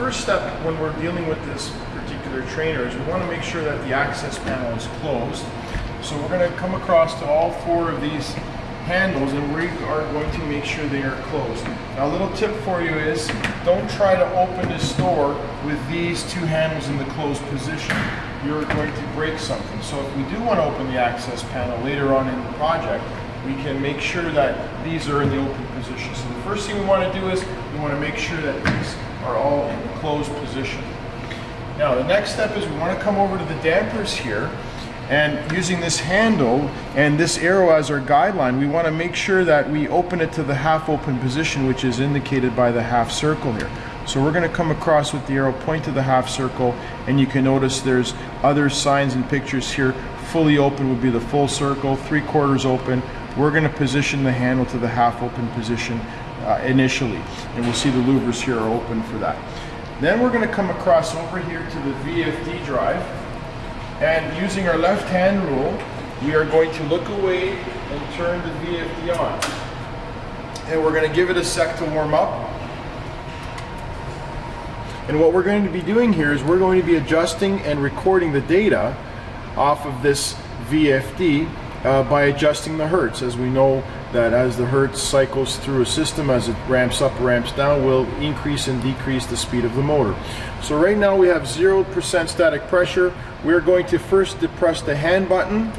first step when we're dealing with this particular trainer is we want to make sure that the access panel is closed. So we're going to come across to all four of these handles and we are going to make sure they are closed. Now a little tip for you is don't try to open this door with these two handles in the closed position. You're going to break something. So if we do want to open the access panel later on in the project, we can make sure that these are in the open position. So the first thing we want to do is we want to make sure that these are all in closed position. Now the next step is we want to come over to the dampers here and using this handle and this arrow as our guideline, we want to make sure that we open it to the half open position, which is indicated by the half circle here. So we're going to come across with the arrow, point to the half circle, and you can notice there's other signs and pictures here. Fully open would be the full circle, three quarters open. We're going to position the handle to the half open position uh, initially, and we'll see the louvers here are open for that. Then we're going to come across over here to the VFD drive, and using our left hand rule, we are going to look away and turn the VFD on. And we're going to give it a sec to warm up. And what we're going to be doing here is we're going to be adjusting and recording the data off of this VFD uh, by adjusting the hertz. As we know that as the hertz cycles through a system, as it ramps up, ramps down, will increase and decrease the speed of the motor. So right now we have 0% static pressure. We're going to first depress the hand button.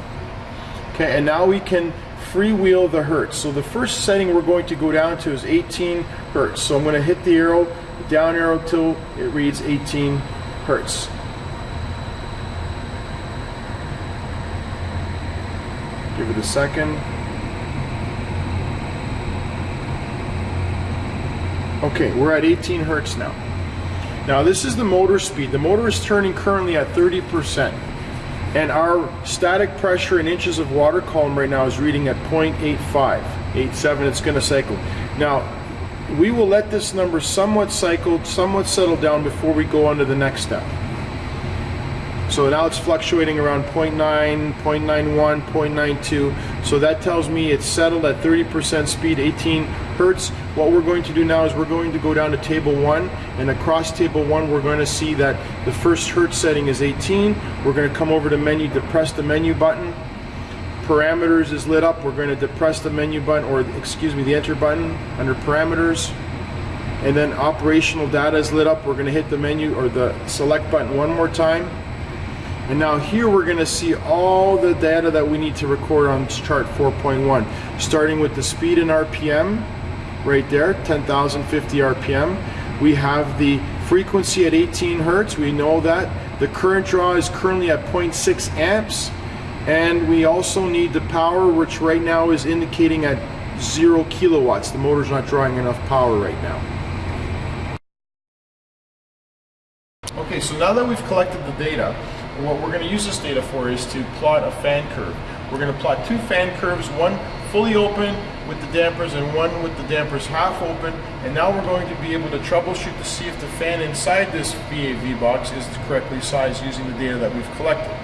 Okay, and now we can freewheel the hertz. So the first setting we're going to go down to is 18 hertz. So I'm going to hit the arrow, down arrow till it reads 18 hertz. Give it a second. Okay, we're at 18 hertz now. Now this is the motor speed. The motor is turning currently at 30% and our static pressure in inches of water column right now is reading at 0.85, 87, it's gonna cycle. Now, we will let this number somewhat cycle, somewhat settle down before we go on to the next step. So now it's fluctuating around 0.9, 0.91, 0.92. So that tells me it's settled at 30% speed, 18 hertz. What we're going to do now is we're going to go down to table one and across table one we're going to see that the first hertz setting is 18. We're going to come over to menu, depress the menu button. Parameters is lit up. We're going to depress the menu button or excuse me the enter button under parameters and then operational data is lit up. We're going to hit the menu or the select button one more time and now here we're going to see all the data that we need to record on chart 4.1, starting with the speed in RPM, right there, 10,050 RPM. We have the frequency at 18 hertz, we know that. The current draw is currently at 0.6 amps. And we also need the power, which right now is indicating at zero kilowatts. The motor's not drawing enough power right now. Okay, so now that we've collected the data, and what we're going to use this data for is to plot a fan curve. We're going to plot two fan curves, one fully open with the dampers and one with the dampers half open. And now we're going to be able to troubleshoot to see if the fan inside this VAV box is correctly sized using the data that we've collected.